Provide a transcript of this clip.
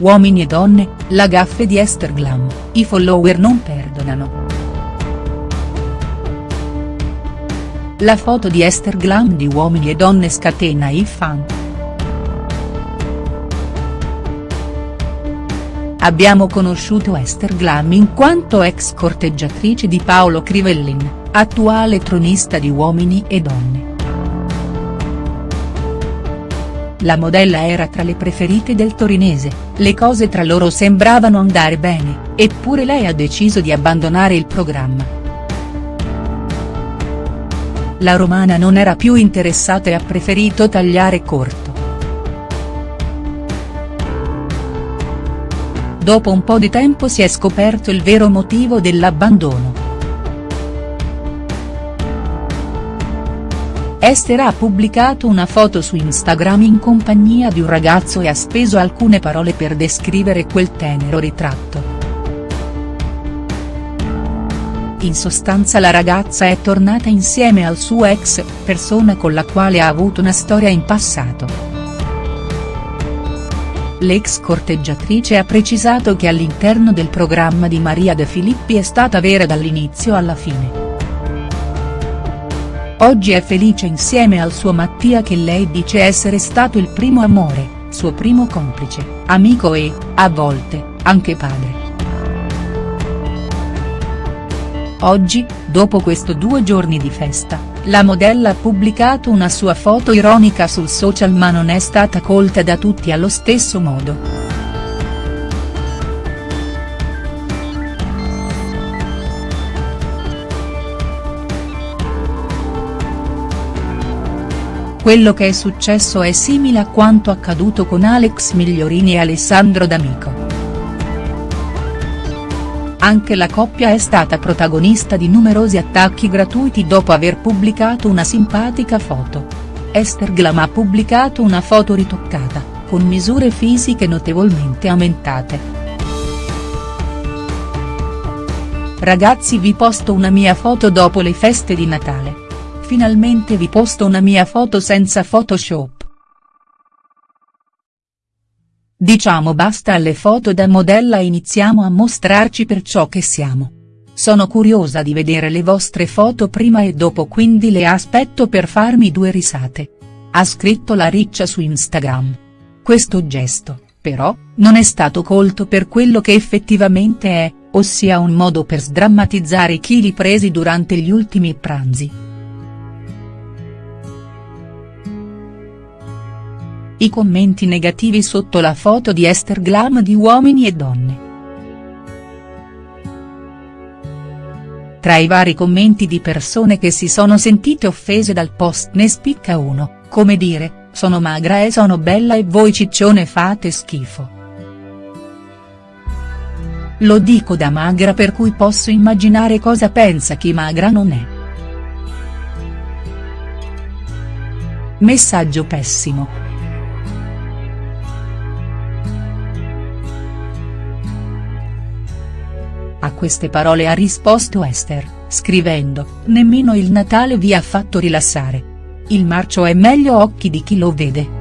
Uomini e donne, la gaffe di Esther Glam, i follower non perdonano. La foto di Esther Glam di Uomini e donne scatena i fan. Abbiamo conosciuto Esther Glam in quanto ex corteggiatrice di Paolo Crivellin, attuale tronista di Uomini e donne. La modella era tra le preferite del torinese, le cose tra loro sembravano andare bene, eppure lei ha deciso di abbandonare il programma. La romana non era più interessata e ha preferito tagliare corto. Dopo un po' di tempo si è scoperto il vero motivo dell'abbandono. Esther ha pubblicato una foto su Instagram in compagnia di un ragazzo e ha speso alcune parole per descrivere quel tenero ritratto. In sostanza la ragazza è tornata insieme al suo ex, persona con la quale ha avuto una storia in passato. L'ex corteggiatrice ha precisato che all'interno del programma di Maria De Filippi è stata vera dall'inizio alla fine. Oggi è felice insieme al suo Mattia che lei dice essere stato il primo amore, suo primo complice, amico e, a volte, anche padre. Oggi, dopo questo due giorni di festa, la modella ha pubblicato una sua foto ironica sul social ma non è stata colta da tutti allo stesso modo. Quello che è successo è simile a quanto accaduto con Alex Migliorini e Alessandro D'Amico. Anche la coppia è stata protagonista di numerosi attacchi gratuiti dopo aver pubblicato una simpatica foto. Esther Glam ha pubblicato una foto ritoccata, con misure fisiche notevolmente aumentate. Ragazzi vi posto una mia foto dopo le feste di Natale. Finalmente vi posto una mia foto senza Photoshop. Diciamo basta alle foto da modella e iniziamo a mostrarci per ciò che siamo. Sono curiosa di vedere le vostre foto prima e dopo quindi le aspetto per farmi due risate. Ha scritto la riccia su Instagram. Questo gesto, però, non è stato colto per quello che effettivamente è, ossia un modo per sdrammatizzare i chili presi durante gli ultimi pranzi. I commenti negativi sotto la foto di Esther Glam di Uomini e Donne. Tra i vari commenti di persone che si sono sentite offese dal post ne spicca uno, come dire, sono magra e sono bella e voi ciccione fate schifo. Lo dico da magra per cui posso immaginare cosa pensa chi magra non è. Messaggio pessimo. A queste parole ha risposto Esther, scrivendo, nemmeno il Natale vi ha fatto rilassare. Il marcio è meglio occhi di chi lo vede.